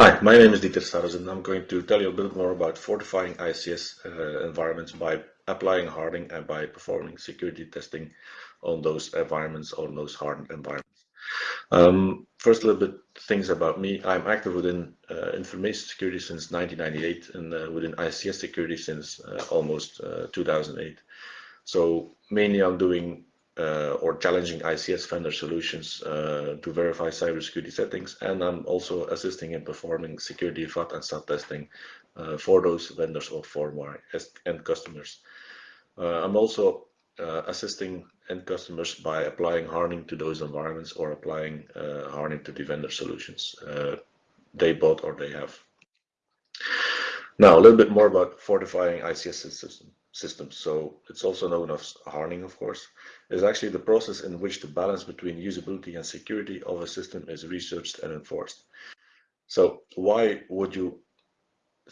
Hi, my name is Dieter Sarrazyn and I'm going to tell you a bit more about fortifying ICS uh, environments by applying hardening and by performing security testing on those environments, on those hardened environments. Um, first, a little bit things about me. I'm active within uh, information security since 1998 and uh, within ICS security since uh, almost uh, 2008. So mainly I'm doing or challenging ICS vendor solutions uh, to verify cybersecurity settings. And I'm also assisting in performing security FAT and SAT testing uh, for those vendors or for my end customers. Uh, I'm also uh, assisting end customers by applying hardening to those environments or applying uh, hardening to the vendor solutions they bought or they have. Now, a little bit more about fortifying ICS systems systems. So it's also known as hardening, of course, is actually the process in which the balance between usability and security of a system is researched and enforced. So why would you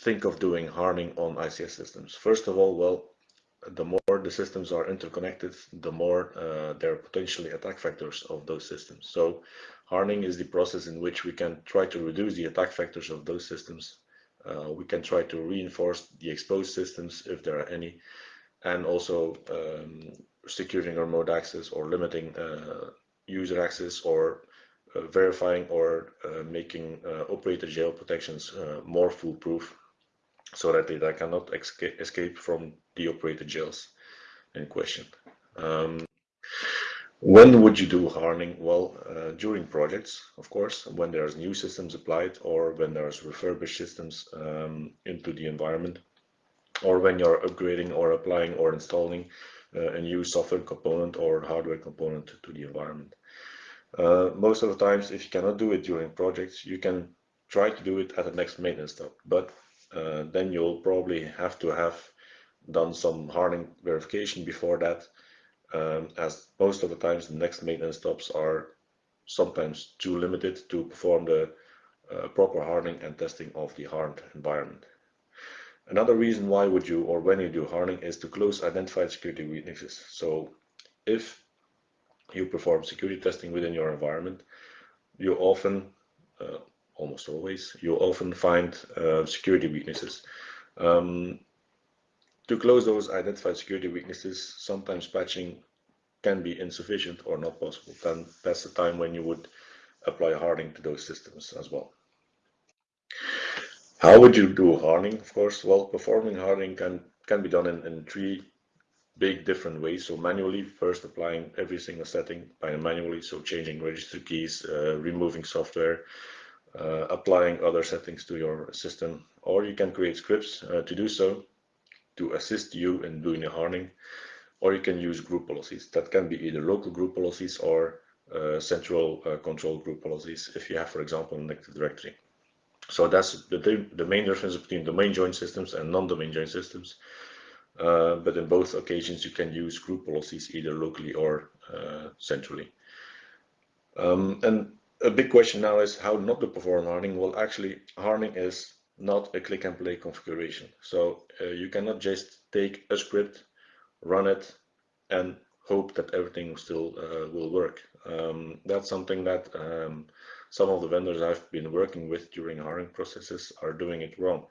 think of doing hardening on ICS systems? First of all, well, the more the systems are interconnected, the more uh, there are potentially attack vectors of those systems. So hardening is the process in which we can try to reduce the attack vectors of those systems uh, we can try to reinforce the exposed systems if there are any, and also um, securing remote access or limiting uh, user access or uh, verifying or uh, making uh, operator jail protections uh, more foolproof so that they cannot escape from the operator jails in question. Um, when would you do hardening? Well, uh, during projects, of course, when there's new systems applied or when there's refurbished systems um, into the environment, or when you're upgrading or applying or installing uh, a new software component or hardware component to the environment. Uh, most of the times, if you cannot do it during projects, you can try to do it at the next maintenance stop, but uh, then you'll probably have to have done some hardening verification before that um, as most of the times the next maintenance stops are sometimes too limited to perform the uh, proper hardening and testing of the hardened environment. Another reason why would you or when you do hardening is to close identified security weaknesses. So if you perform security testing within your environment, you often, uh, almost always, you often find uh, security weaknesses. Um, to close those identified security weaknesses, sometimes patching can be insufficient or not possible. Then that's the time when you would apply hardening to those systems as well. How would you do hardening? Of course, well, performing hardening can, can be done in, in three big different ways. So manually, first applying every single setting by manually, so changing register keys, uh, removing software, uh, applying other settings to your system, or you can create scripts uh, to do so to assist you in doing the hardening, or you can use group policies. That can be either local group policies or uh, central uh, control group policies if you have, for example, an Active Directory. So that's the, the main difference between domain joined systems and non-domain joined systems. Uh, but in both occasions, you can use group policies either locally or uh, centrally. Um, and a big question now is how not to perform hardening. Well, actually, hardening is not a click and play configuration. So uh, you cannot just take a script, run it, and hope that everything still uh, will work. Um, that's something that um, some of the vendors I've been working with during hiring processes are doing it wrong.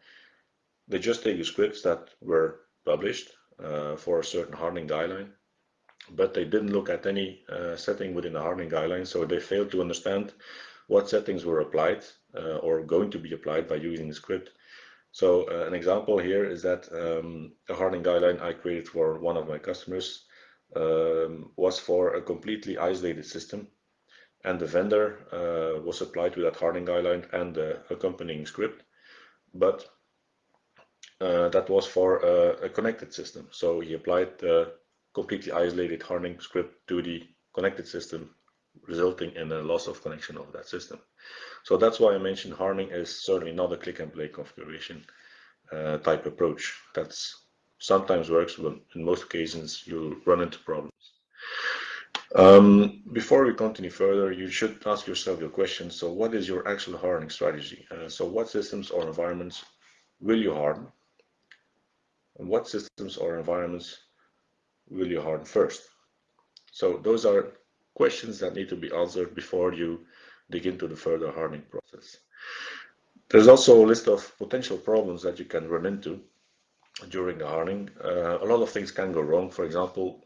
They just take the scripts that were published uh, for a certain hardening guideline, but they didn't look at any uh, setting within the hardening guideline, so they failed to understand what settings were applied or going to be applied by using the script. So uh, an example here is that um, a hardening guideline I created for one of my customers um, was for a completely isolated system and the vendor uh, was applied to that hardening guideline and the accompanying script, but uh, that was for a, a, connected system. So he applied the completely isolated hardening script to the connected system resulting in a loss of connection of that system. So that's why I mentioned hardening is certainly not a click and play configuration uh, type approach. That's sometimes works, but in most occasions you'll run into problems. Um, before we continue further, you should ask yourself your question. So what is your actual hardening strategy? Uh, so what systems or environments will you harden? And what systems or environments will you harden first? So those are questions that need to be answered before you dig into the further hardening process. there's also a list of potential problems that you can run into during the hardening. Uh, a lot of things can go wrong. For example,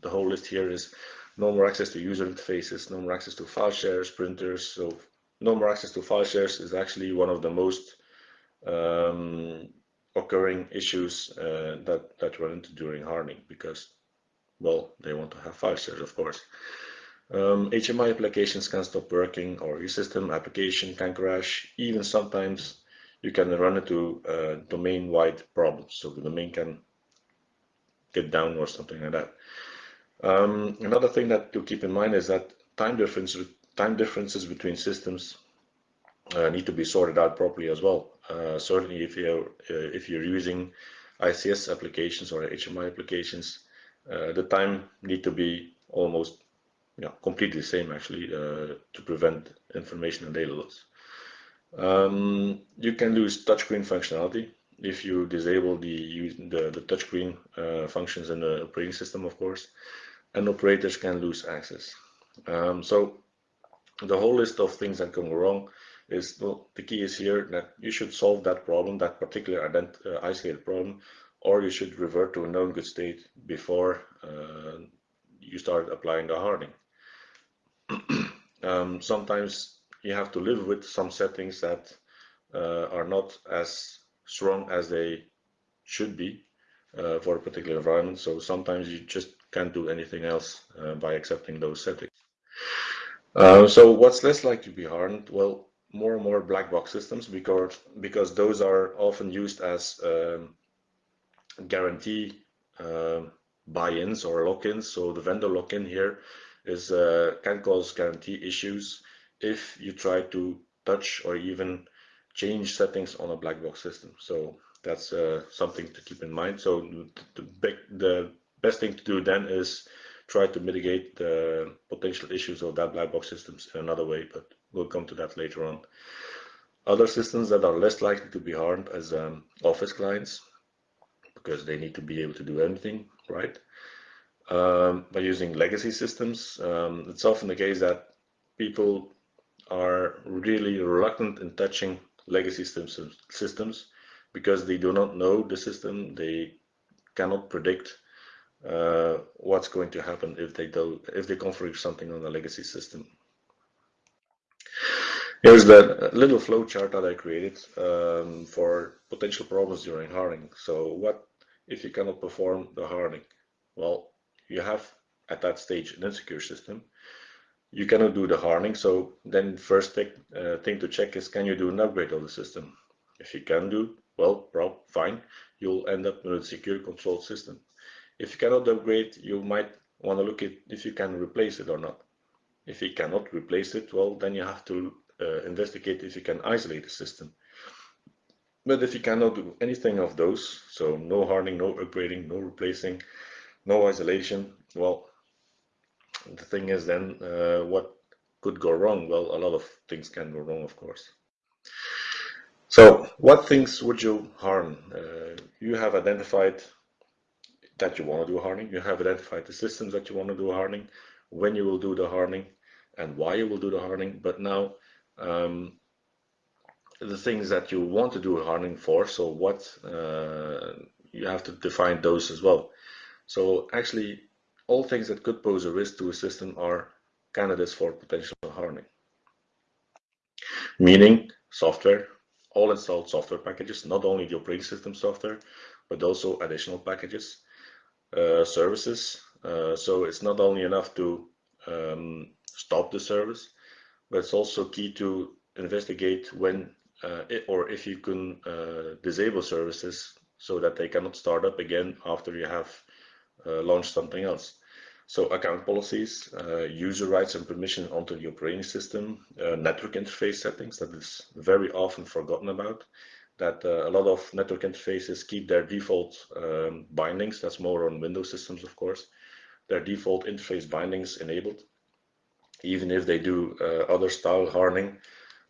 the whole list here is no more access to user interfaces, no more access to file shares, printers. So no more access to file shares is actually one of the most um, occurring issues uh, that that run into during hardening because, well, they want to have file shares, of course. Um, HMI applications can stop working, or your system application can crash. Even sometimes you can run into uh, domain-wide problems, so the domain can get down or something like that. Um, another thing that to keep in mind is that time difference time differences between systems uh, need to be sorted out properly as well. Uh, certainly, if you're uh, if you're using ICS applications or HMI applications, uh, the time need to be almost yeah, completely the same actually uh, to prevent information and data loss. Um, you can lose touchscreen functionality if you disable the the, the touchscreen uh, functions in the operating system, of course and operators can lose access. Um, so the whole list of things that can go wrong is well, the key is here that you should solve that problem, that particular ident uh, isolated problem, or you should revert to a known good state before uh, you start applying the hardening. um, sometimes you have to live with some settings that uh, are not as strong as they should be uh, for a particular environment. So sometimes you just can't do anything else uh, by accepting those settings. Uh, so what's less likely to be hardened? Well, more and more black box systems because because those are often used as um, guarantee uh, buy-ins or lock-ins. So the vendor lock-in here is uh, can cause guarantee issues if you try to touch or even change settings on a black box system. So that's uh, something to keep in mind. So the, the, the best thing to do then is try to mitigate the potential issues of that black box systems in another way, but we'll come to that later on. Other systems that are less likely to be harmed as um, office clients, because they need to be able to do anything, right? Um, by using legacy systems, um, it's often the case that people are really reluctant in touching legacy systems, systems because they do not know the system, they cannot predict uh, what's going to happen if they do if they configure something on a legacy system. Here's the little flow chart that I created um, for potential problems during hardening. So what if you cannot perform the hardening? Well, you have at that stage an insecure system. You cannot do the hardening. So then first thing, uh, thing to check is can you do an upgrade of the system? If you can do, well, fine. You'll end up with a secure controlled system. If you cannot upgrade, you might want to look at if you can replace it or not. If you cannot replace it, well, then you have to uh, investigate if you can isolate the system. But if you cannot do anything of those, so no hardening, no upgrading, no replacing, no isolation, well, the thing is then uh, what could go wrong? Well, a lot of things can go wrong, of course. So what things would you harm? Uh, you have identified that you want to do hardening. You have identified the systems that you want to do hardening, when you will do the hardening, and why you will do the hardening. But now, um, the things that you want to do hardening for, so what uh, you have to define those as well. So actually, all things that could pose a risk to a system are candidates for potential hardening. Meaning software, all installed software packages, not only the operating system software, but also additional packages, uh, services. Uh, so it's not only enough to um, stop the service, but it's also key to investigate when uh, it, or if you can uh, disable services so that they cannot start up again after you have uh, launched something else. So account policies, uh, user rights and permission onto the operating system, network interface settings that is very often forgotten about that uh, a lot of network interfaces keep their default um, bindings. That's more on Windows systems, of course. Their default interface bindings enabled. Even if they do uh, other style hardening,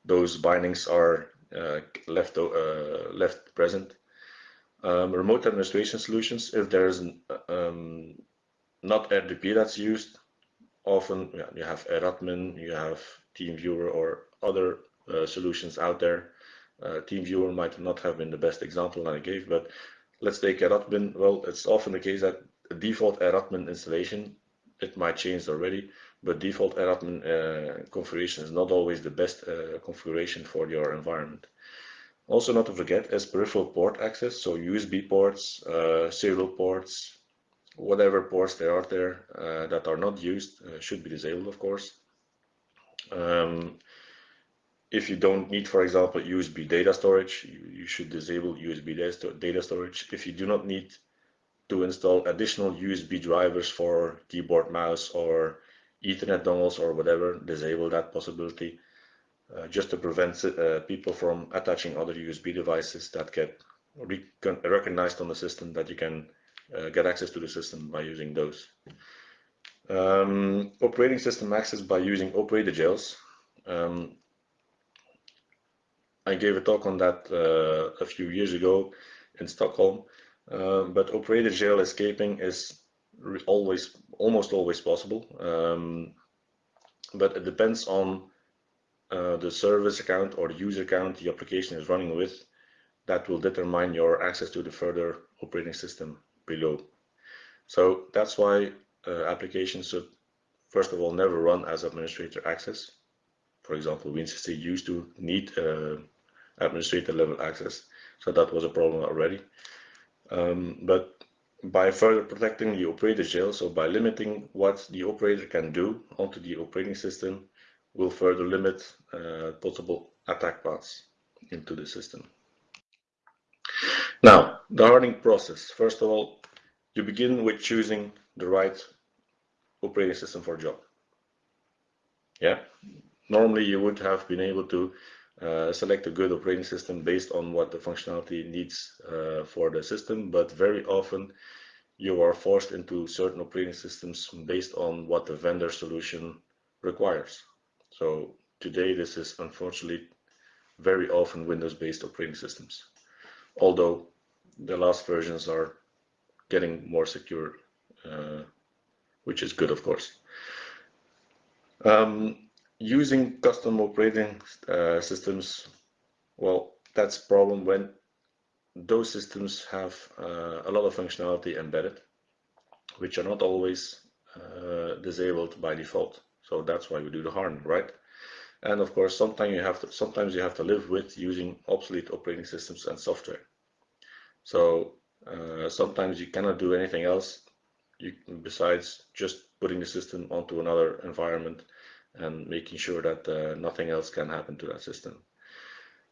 those bindings are uh, left uh, left present. Um, remote administration solutions, if there's um, not RDP that's used, often yeah, you have Radmin, you have TeamViewer or other uh, solutions out there Uh, TeamViewer might not have been the best example that I gave, but let's take Radmin. Well, it's often the case that default Radmin installation, it might change already, but default Radmin uh, configuration is not always the best uh, configuration for your environment. Also not to forget is peripheral port access, so USB ports, uh, serial ports, whatever ports there are there uh, that are not used uh, should be disabled, of course. Um, if you don't need, for example, USB data storage, you, you should disable USB data storage. If you do not need to install additional USB drivers for keyboard, mouse, or Ethernet dongles or whatever, disable that possibility just to prevent uh, people from attaching other USB devices that get recognized on the system that you can uh, get access to the system by using those. Um, operating system access by using operator jails. Um, I gave a talk on that uh, a few years ago in Stockholm, uh, but operator jail escaping is always, almost always possible. Um, but it depends on uh, the service account or the user account the application is running with. That will determine your access to the further operating system below. So that's why uh, applications should, first of all, never run as administrator access. For example, WinCC used to need uh, administrator level access, so that was a problem already. Um, but by further protecting the operator jail, so by limiting what the operator can do onto the operating system, will further limit uh, possible attack paths into the system. Now, the hardening process. First of all, you begin with choosing the right operating system for job. Yeah, normally you would have been able to uh, select a good operating system based on what the functionality needs uh, for the system, but very often you are forced into certain operating systems based on what the vendor solution requires. So today this is unfortunately very often Windows-based operating systems, although the last versions are getting more secure, uh, which is good, of course. Um, using custom operating uh, systems, well, that's a problem when those systems have uh, a lot of functionality embedded, which are not always uh, disabled by default. So that's why we do the hardening, right? And of course, sometimes you have to sometimes you have to live with using obsolete operating systems and software. So uh, sometimes you cannot do anything else you, besides just putting the system onto another environment and making sure that uh, nothing else can happen to that system.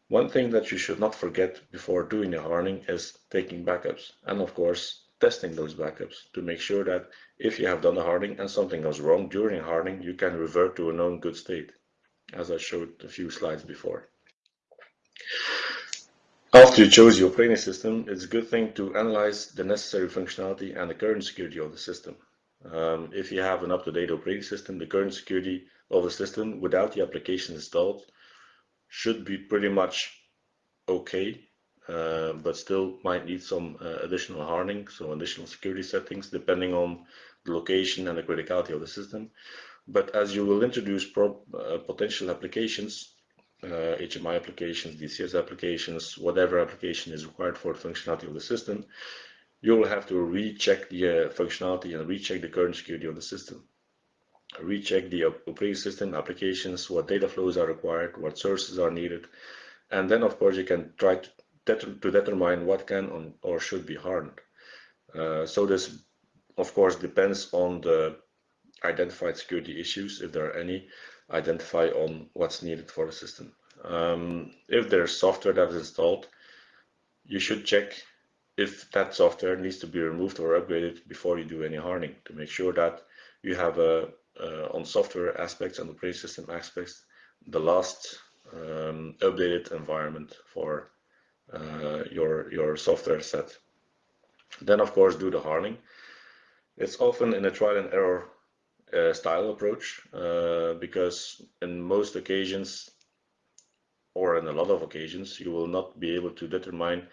One thing that you should not forget before doing the hardening is taking backups and of course testing those backups to make sure that if you have done the hardening and something goes wrong during hardening, you can revert to a known good state, as I showed a few slides before. After you chose your operating system, it's a good thing to analyze the necessary functionality and the current security of the system. Um, if you have an up-to-date operating system, the current security of the system without the application installed should be pretty much okay but still might need some uh, additional hardening, so additional security settings depending on the location and the criticality of the system. But as you will introduce uh, potential applications, HMI uh, applications, DCS applications, whatever application is required for functionality of the system, you will have to recheck the uh, functionality and recheck the current security of the system. Recheck the operating system applications, what data flows are required, what sources are needed, and then of course you can try to to determine what can or should be hardened. Uh, so this, of course, depends on the identified security issues, if there are any, identify on what's needed for the system. Um, if there's software that is installed, you should check if that software needs to be removed or upgraded before you do any hardening to make sure that you have a, uh, on software aspects and operating system aspects the last um, updated environment for your, your software set. Then of course do the hardening. It's often in a trial and error uh, style approach uh, because in most occasions or in a lot of occasions you will not be able to determine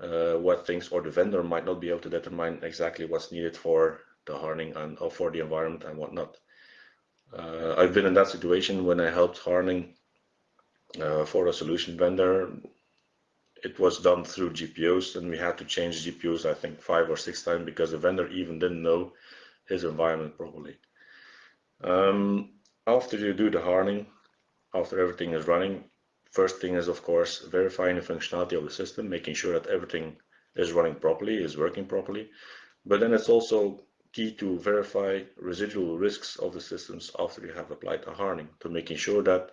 uh, what things or the vendor might not be able to determine exactly what's needed for the hardening and or for the environment and whatnot. Uh, I've been in that situation when I helped hardening uh, for a solution vendor it was done through GPOs and we had to change GPOs, I think five or six times because the vendor even didn't know his environment properly. Um, after you do the hardening, after everything is running, first thing is of course verifying the functionality of the system, making sure that everything is running properly, is working properly. But then it's also key to verify residual risks of the systems after you have applied the hardening to making sure that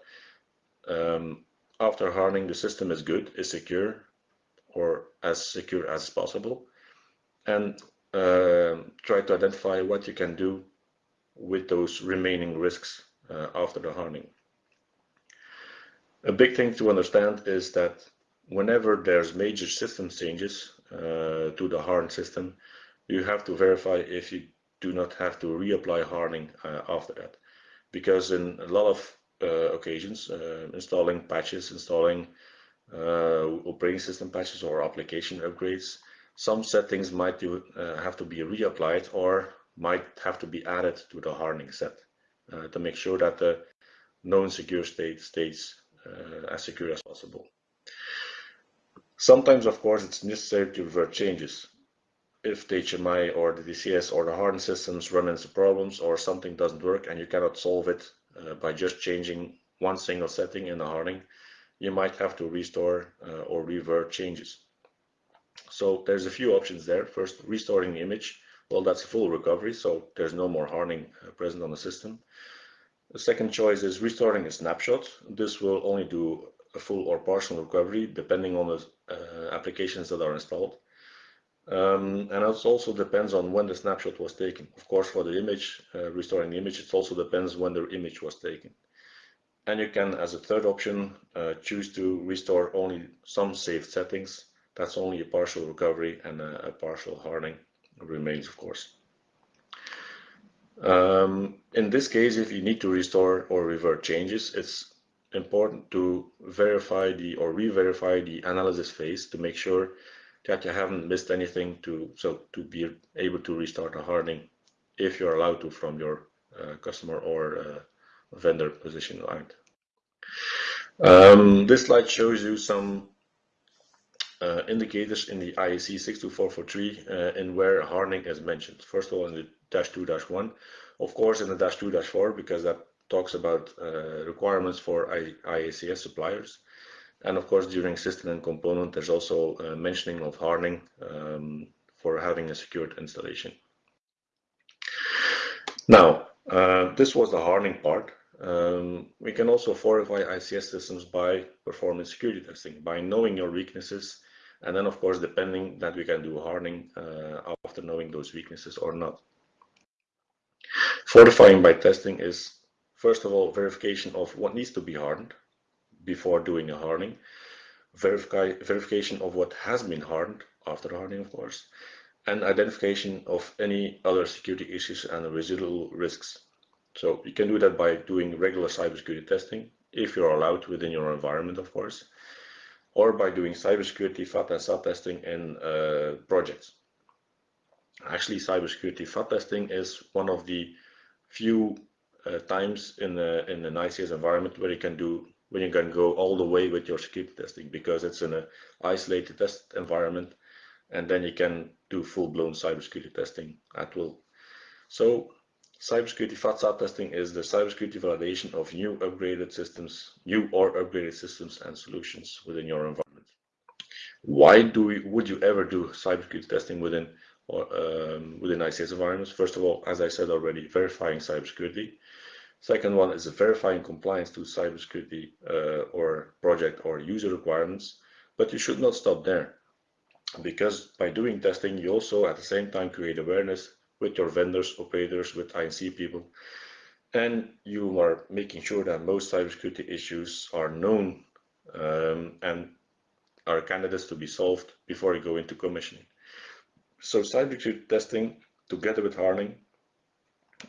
um, after hardening the system is good, is secure, or as secure as possible, and uh, try to identify what you can do with those remaining risks uh, after the hardening. A big thing to understand is that whenever there's major system changes uh, to the hardened system, you have to verify if you do not have to reapply hardening uh, after that. Because in a lot of occasions, uh, installing patches, installing uh, operating system patches or application upgrades, some settings might do, have to be reapplied or might have to be added to the hardening set to make sure that the known secure state stays as secure as possible. Sometimes, of course, it's necessary to revert changes. If the HMI or the DCS or the hardened systems run into problems or something doesn't work and you cannot solve it uh, by just changing one single setting in the hardening, you might have to restore uh, or revert changes. So there's a few options there. First, restoring the image. Well, that's a full recovery, so there's no more hardening uh, present on the system. The second choice is restoring a snapshot. This will only do a full or partial recovery depending on the uh, applications that are installed. Um, and it also depends on when the snapshot was taken. Of course, for the image, uh, restoring the image, it also depends when the image was taken. And you can, as a third option, uh, choose to restore only some saved settings. That's only a partial recovery and a, a partial hardening remains, of course. Um, in this case, if you need to restore or revert changes, it's important to verify the or re-verify the analysis phase to make sure that you haven't missed anything to so to be able to restart a hardening if you're allowed to from your uh, customer or uh, vendor position line. Um, this slide shows you some uh, indicators in the IEC 62443 uh, in where hardening is mentioned. First of all, in the dash 2 dash 1, of course, in the dash 2 dash 4, because that talks about uh, requirements for I IACS suppliers. And of course, during system and component, there's also uh, mentioning of hardening um, for having a secured installation. Now, uh, this was the hardening part. Um, we can also fortify ICS systems by performing security testing, by knowing your weaknesses, and then of course, depending that we can do hardening uh, after knowing those weaknesses or not. Fortifying by testing is, first of all, verification of what needs to be hardened, before doing a hardening, verify, verification of what has been hardened after hardening, of course, and identification of any other security issues and residual risks. So you can do that by doing regular cybersecurity testing, if you're allowed within your environment, of course, or by doing cybersecurity FAT and SAT testing in uh, projects. Actually, cybersecurity FAT testing is one of the few uh, times in, the, in an ICS environment where you can do when you can go all the way with your security testing because it's in an isolated test environment and then you can do full-blown cybersecurity testing at will. So cybersecurity FATSAT testing is the cybersecurity validation of new upgraded systems, new or upgraded systems and solutions within your environment. Why do we, would you ever do cybersecurity testing within or um, within ICS environments? First of all, as I said already, verifying cybersecurity. Second one is verifying compliance to cybersecurity uh, or project or user requirements, but you should not stop there because by doing testing, you also at the same time create awareness with your vendors, operators, with INC people, and you are making sure that most cybersecurity issues are known um, and are candidates to be solved before you go into commissioning. So cybersecurity testing together with hardening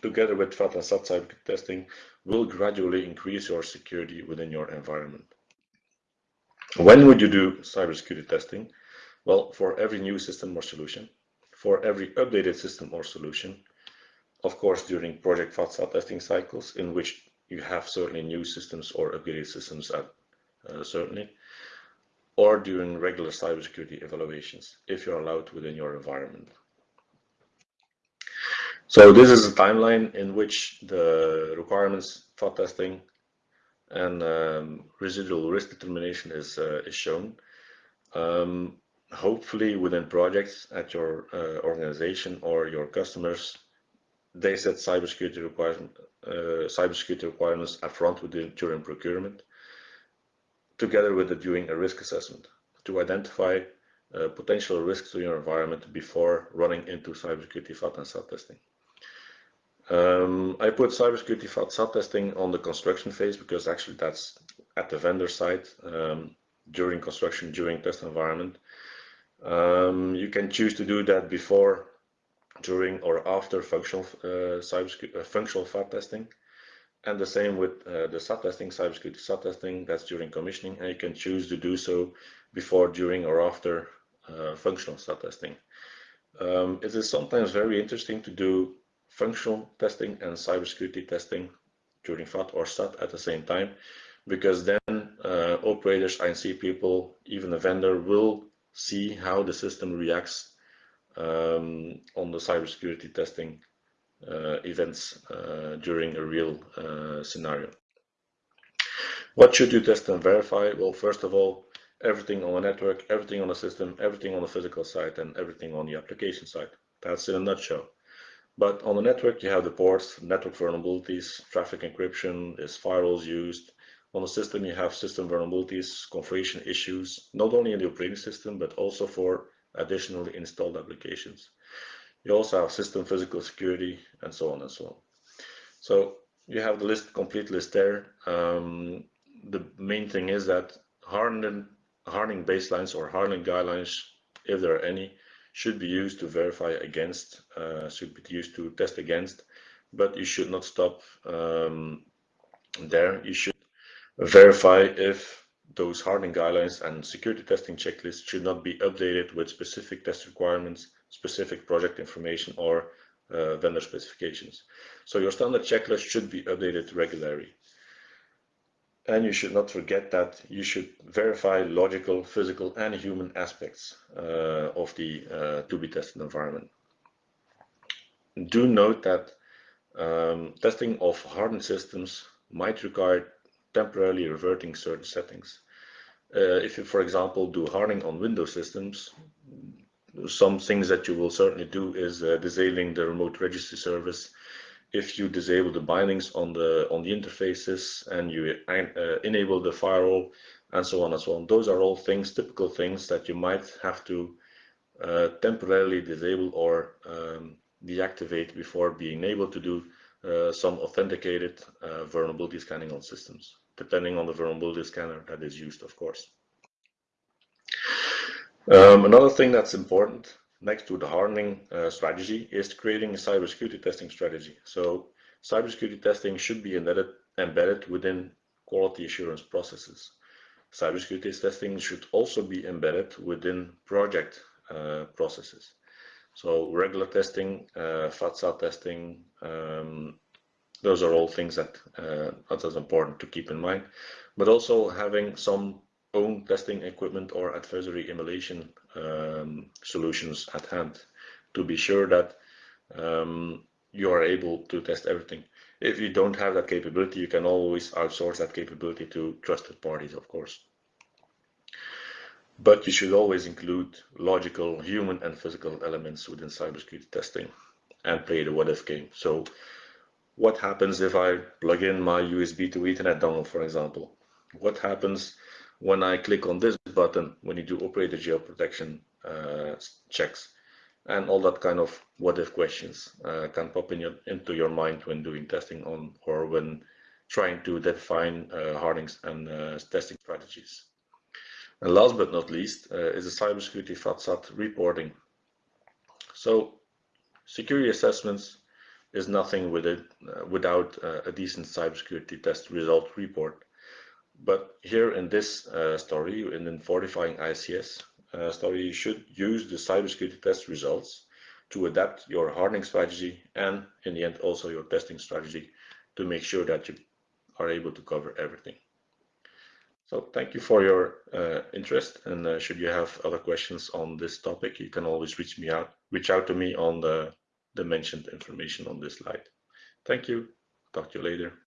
together with FAT and SAT testing, will gradually increase your security within your environment. When would you do cybersecurity testing? Well, for every new system or solution, for every updated system or solution, of course, during project FAT testing cycles, in which you have certainly new systems or upgraded systems at uh, certainly, or during regular cybersecurity evaluations, if you're allowed within your environment. So this is a timeline in which the requirements for testing and um, residual risk determination is, uh, is shown. Um, hopefully within projects at your uh, organization or your customers, they set cybersecurity requirements, uh, cybersecurity requirements upfront within, during procurement, together with the, doing a risk assessment to identify uh, potential risks to your environment before running into cybersecurity FAT and SAT testing. Um, I put cybersecurity SAT testing on the construction phase because actually that's at the vendor side um, during construction, during test environment. Um, you can choose to do that before, during, or after functional uh, cybersecurity uh, functional FAT testing. And the same with uh, the SAT testing, cybersecurity SAT testing, that's during commissioning, and you can choose to do so before, during, or after uh, functional SAT testing. Um, it is sometimes very interesting to do functional testing and cybersecurity testing during FAT or SAT at the same time, because then uh, operators, INC people, even the vendor will see how the system reacts um, on the cybersecurity testing uh, events uh, during a real uh, scenario. What should you test and verify? Well, first of all, everything on the network, everything on the system, everything on the physical side, and everything on the application side. That's in a nutshell. But on the network, you have the ports, network vulnerabilities, traffic encryption, is firewalls used. On the system, you have system vulnerabilities, configuration issues, not only in the operating system, but also for additionally installed applications. You also have system physical security and so on and so on. So you have the list, complete list there. Um, the main thing is that hardening, hardening baselines or hardening guidelines, if there are any, should be used to verify against, uh, should be used to test against, but you should not stop um, there. You should verify if those hardening guidelines and security testing checklists should not be updated with specific test requirements, specific project information, or uh, vendor specifications. So your standard checklist should be updated regularly. And you should not forget that you should verify logical, physical, and human aspects uh, of the uh, to be tested environment. Do note that um, testing of hardened systems might require temporarily reverting certain settings. Uh, if you, for example, do hardening on Windows systems, some things that you will certainly do is uh, disabling the remote registry service if you disable the bindings on the on the interfaces and you uh, enable the firewall and so on and so on. Those are all things, typical things that you might have to uh, temporarily disable or um, deactivate before being able to do uh, some authenticated uh, vulnerability scanning on systems, depending on the vulnerability scanner that is used, of course. Um, another thing that's important next to the hardening uh, strategy is creating a cybersecurity testing strategy. So cybersecurity testing should be embedded, embedded within quality assurance processes. Cybersecurity testing should also be embedded within project uh, processes. So regular testing, uh, FATSA testing, um, those are all things that uh, that is important to keep in mind. But also having some own testing equipment or adversary emulation um, solutions at hand to be sure that um, you are able to test everything. If you don't have that capability, you can always outsource that capability to trusted parties, of course. But you should always include logical human and physical elements within cybersecurity testing and play the what if game. So what happens if I plug in my USB to Ethernet dongle, for example? What happens when I click on this button when you do operator jail protection uh, checks and all that kind of what if questions uh, can pop in your, into your mind when doing testing on or when trying to define uh, hardenings and uh, testing strategies. And last but not least uh, is the cybersecurity FATSAT reporting. So security assessments is nothing with it, uh, without a decent cybersecurity test result report. But here in this uh, story, in the fortifying ICS uh, story, you should use the cybersecurity test results to adapt your hardening strategy and in the end also your testing strategy to make sure that you are able to cover everything. So thank you for your uh, interest. And uh, should you have other questions on this topic, you can always reach me out, reach out to me on the, the mentioned information on this slide. Thank you. Talk to you later.